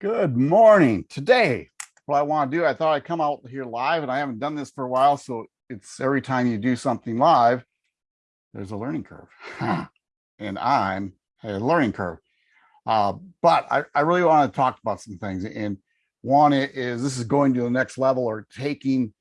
Good morning. Today, what I want to do, I thought I'd come out here live and I haven't done this for a while. So it's every time you do something live, there's a learning curve and I'm a learning curve. Uh, but I, I really want to talk about some things. And one is this is going to the next level or taking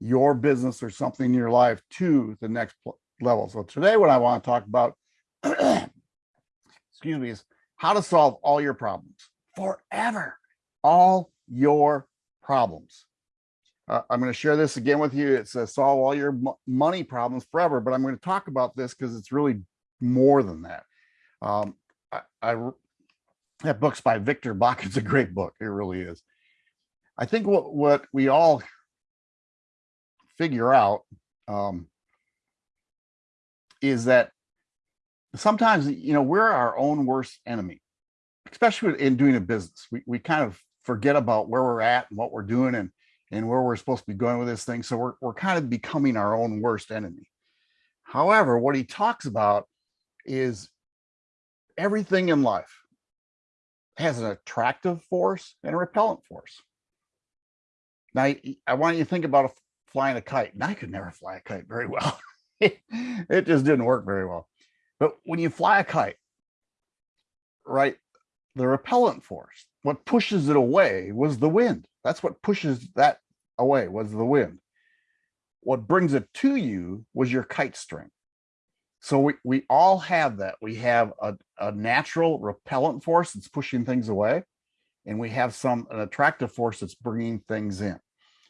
your business or something in your life to the next level. So today, what I want to talk about, excuse me, is how to solve all your problems forever, all your problems. Uh, I'm going to share this again with you. It says solve all your money problems forever, but I'm going to talk about this because it's really more than that. Um, I, I that book's by Victor Boc. It's a great book. It really is. I think what what we all figure out um, is that sometimes you know we're our own worst enemy especially in doing a business we, we kind of forget about where we're at and what we're doing and and where we're supposed to be going with this thing. So we're, we're kind of becoming our own worst enemy. However what he talks about is everything in life has an attractive force and a repellent force. Now i want you to think about flying a kite. And i could never fly a kite very well. It just didn't work very well. But when you fly a kite, right, the repellent force, what pushes it away was the wind. That's what pushes that away was the wind. What brings it to you was your kite string. So we, we all have that. We have a, a natural repellent force that's pushing things away, and we have some an attractive force that's bringing things in.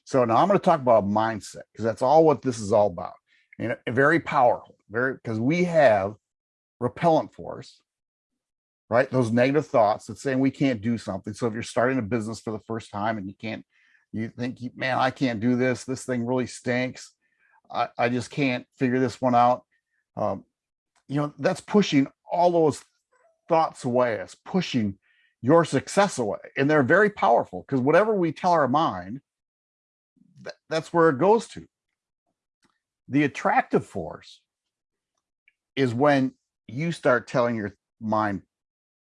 So now I'm going to talk about mindset because that's all what this is all about. And very powerful, very because we have repellent force, right? Those negative thoughts that saying we can't do something. So if you're starting a business for the first time and you can't, you think, man, I can't do this. This thing really stinks. I, I just can't figure this one out. Um, you know, that's pushing all those thoughts away. It's pushing your success away. And they're very powerful because whatever we tell our mind, th that's where it goes to. The attractive force is when you start telling your mind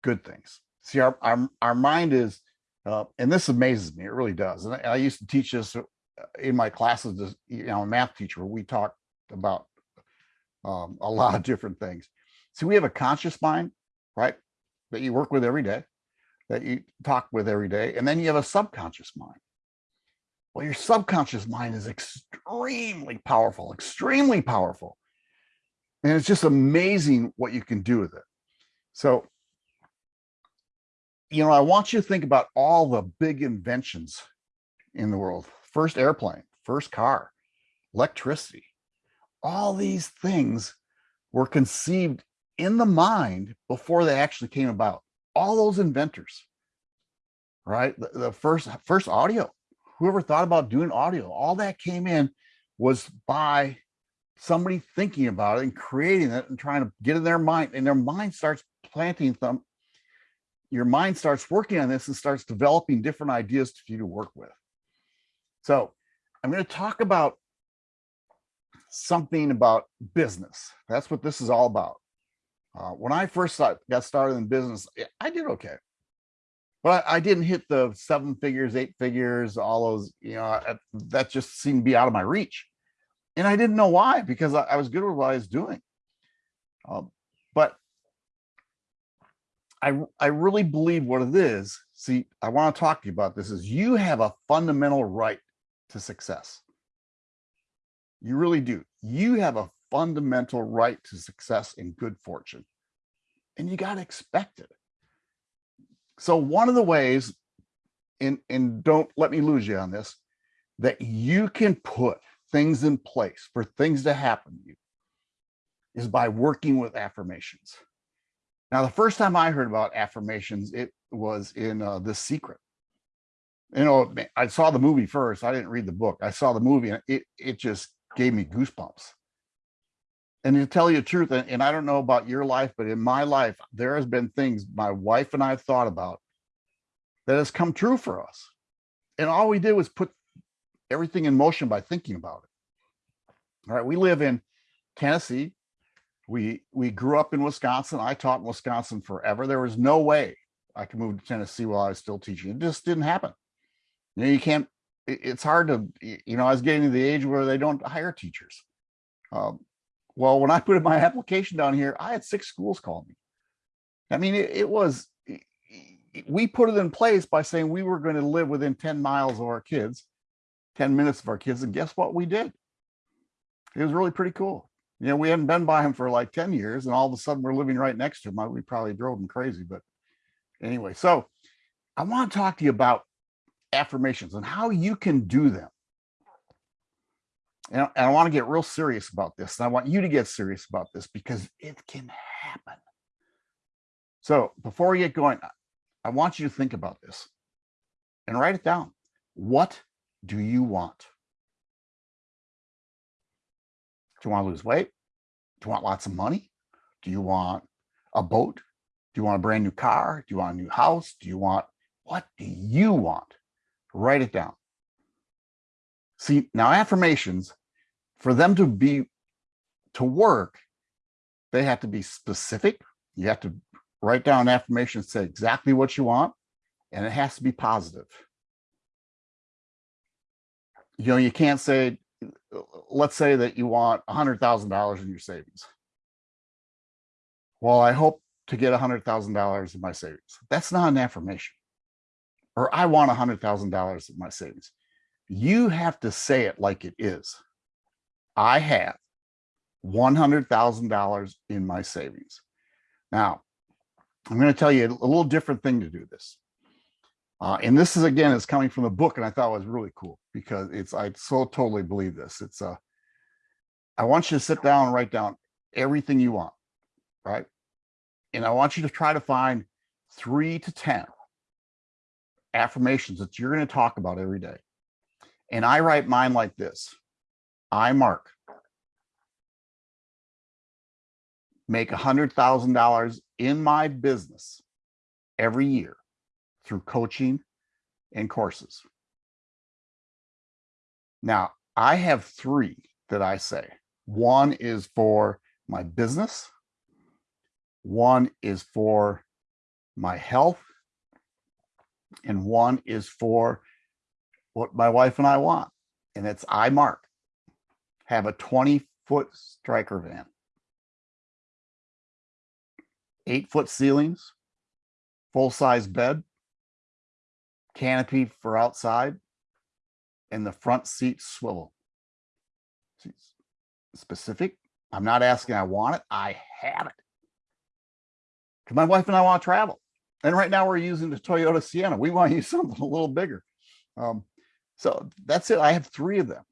good things. See, our our, our mind is, uh, and this amazes me. It really does. And I, I used to teach this uh, in my classes. You know, a math teacher. We talked about um, a lot of different things. So we have a conscious mind, right, that you work with every day, that you talk with every day, and then you have a subconscious mind. Well, your subconscious mind is extremely powerful, extremely powerful. And it's just amazing what you can do with it. So, you know, I want you to think about all the big inventions in the world. First airplane, first car, electricity. All these things were conceived in the mind before they actually came about. All those inventors, right? The, the first first audio, whoever thought about doing audio, all that came in was by somebody thinking about it and creating it and trying to get in their mind and their mind starts planting them your mind starts working on this and starts developing different ideas for you to work with. So i'm going to talk about something about business. That's what this is all about. Uh, when i first got started in business i did okay. But I, I didn't hit the seven figures eight figures all those you know that just seemed to be out of my reach. And I didn't know why because I, I was good with what I was doing. Um, but I, I really believe what it is. See, I want to talk to you about this is you have a fundamental right to success. You really do. You have a fundamental right to success and good fortune. And you got to expect it. So one of the ways, and, and don't let me lose you on this, that you can put things in place for things to happen to you is by working with affirmations. Now, the first time I heard about affirmations, it was in uh, The Secret. You know, I saw the movie first. I didn't read the book. I saw the movie and it, it just gave me goosebumps. And to tell you the truth, and I don't know about your life, but in my life, there has been things my wife and I have thought about that has come true for us. And all we did was put everything in motion by thinking about it. All right, we live in Tennessee. We we grew up in Wisconsin. I taught in Wisconsin forever. There was no way I could move to Tennessee while I was still teaching. It just didn't happen. You know, you can't, it's hard to, you know, I was getting to the age where they don't hire teachers. Um, well, when I put in my application down here, I had six schools call me. I mean, it, it was, we put it in place by saying we were going to live within 10 miles of our kids, 10 minutes of our kids. And guess what we did? It was really pretty cool. You know, we hadn't been by him for like 10 years and all of a sudden we're living right next to him. I- We probably drove him crazy, but anyway, so I want to talk to you about affirmations and how you can do them. And, and I want to get real serious about this. And I want you to get serious about this because it can happen. So before we get going, I want you to think about this and write it down. What do you want? Do you want to lose weight? Do you want lots of money? Do you want a boat? Do you want a brand new car? Do you want a new house? Do you want, what do you want? Write it down. See, now affirmations, for them to be, to work, they have to be specific. You have to write down an affirmations, say exactly what you want, and it has to be positive. You know, you can't say, let's say that you want $100,000 in your savings. Well, I hope to get $100,000 in my savings. That's not an affirmation. Or I want $100,000 in my savings. You have to say it like it is. I have $100,000 in my savings. Now, I'm going to tell you a little different thing to do this. Uh, and this is again is coming from the book, and I thought it was really cool because it's I so totally believe this. It's uh, I want you to sit down and write down everything you want, right? And I want you to try to find three to ten affirmations that you're going to talk about every day. And I write mine like this: I mark make a hundred thousand dollars in my business every year through coaching and courses. Now, I have three that I say. One is for my business. One is for my health. And one is for what my wife and I want. And it's I mark. Have a 20 foot striker van. Eight foot ceilings, full size bed, canopy for outside, and the front seat swivel. See, Specific. I'm not asking I want it. I have it. Because my wife and I want to travel. And right now we're using the Toyota Sienna. We want to use something a little bigger. Um, so that's it. I have three of them.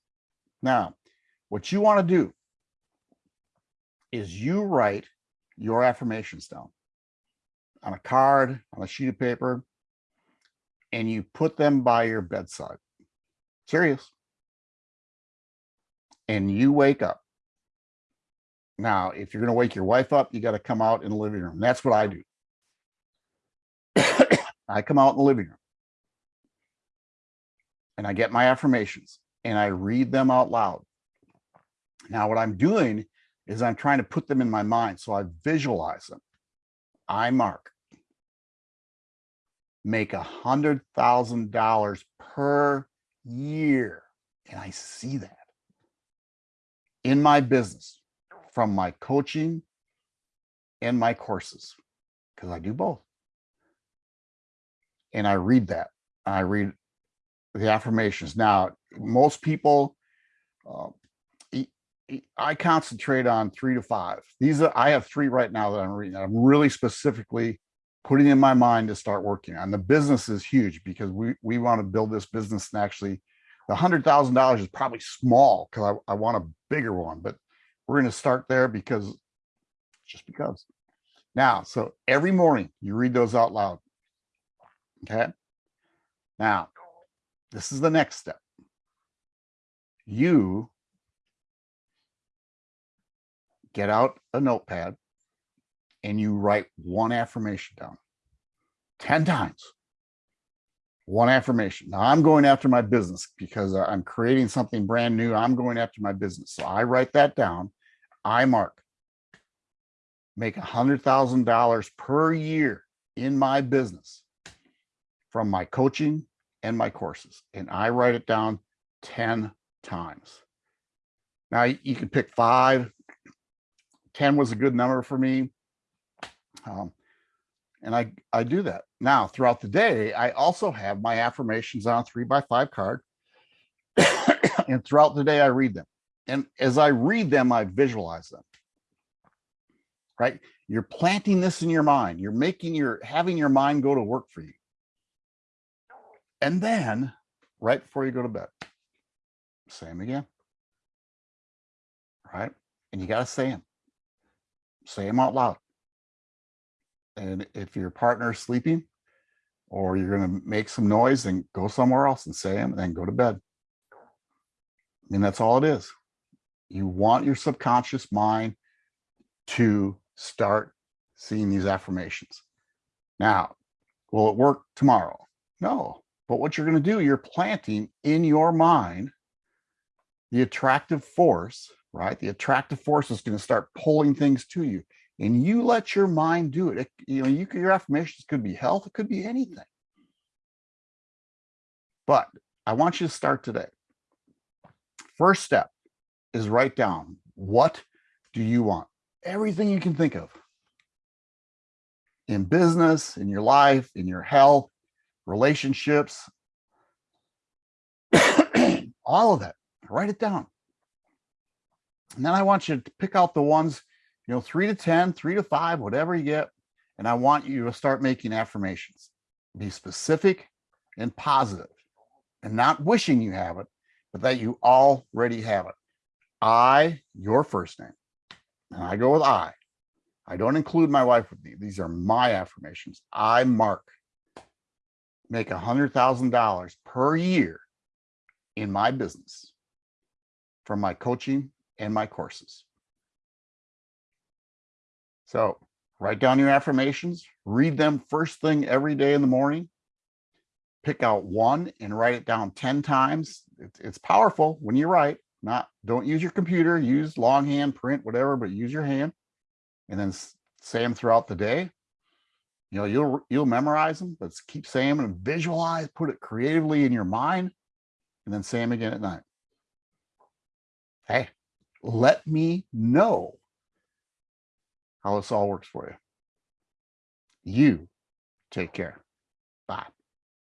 Now, what you want to do is you write your affirmations down on a card, on a sheet of paper, and you put them by your bedside. Serious. And you wake up. Now, if you're going to wake your wife up, you got to come out in the living room. That's what I do. I come out in the living room and I get my affirmations and I read them out loud. Now, what I'm doing is I'm trying to put them in my mind. So I visualize them. I mark make a hundred thousand dollars per year. And I see that in my business from my coaching and my courses, because I do both. And I read that. I read the affirmations. Now, most people, uh, I concentrate on three to five. These are, I have three right now that I'm reading. I'm really specifically putting in my mind to start working on. The business is huge because we we want to build this business and actually the hundred thousand dollars is probably small because I, I want a bigger one, but we're going to start there because just because. Now, so every morning you read those out loud. Okay. Now, this is the next step. You get out a notepad and you write one affirmation down 10 times. One affirmation. Now I'm going after my business because I'm creating something brand new. I'm going after my business. So I write that down. I mark. Make a hundred thousand dollars per year in my business from my coaching and my courses. And I write it down 10 times. Now you can pick five. 10 was a good number for me. Um, and I, I do that. Now throughout the day, I also have my affirmations on a three by five card. and throughout the day, I read them. And as I read them, I visualize them. Right? You're planting this in your mind. You're making your having your mind go to work for you. And then right before you go to bed, say them again. Right? And you got to say them. Say them out loud. And if your partner is sleeping or you're going to make some noise, then go somewhere else and say them and then go to bed. And that's all it is. You want your subconscious mind to start seeing these affirmations. Now, will it work tomorrow? No, but what you're going to do, you're planting in your mind the attractive force, right? The attractive force is going to start pulling things to you and you let your mind do it. it you know, you your affirmations could be health, it could be anything. But I want you to start today. First step is write down what do you want? Everything you can think of in business, in your life, in your health, relationships, all of that. Write it down. And then I want you to pick out the ones, you know, three to 10, three to five, whatever you get. And I want you to start making affirmations. Be specific and positive and not wishing you have it, but that you already have it. I, your first name. And I go with I. I don't include my wife with me. These are my affirmations. I, Mark, make a $100,000 per year in my business from my coaching and my courses. So write down your affirmations, read them first thing every day in the morning, pick out one and write it down 10 times. It's, powerful when you write, not, don't use your computer, use longhand, print, whatever, but use your hand and then say them throughout the day. You know, you'll, you'll memorize them, but keep saying them and visualize, put it creatively in your mind and then say them again at night. Hey, let me know how this all works for you. You take care. Bye.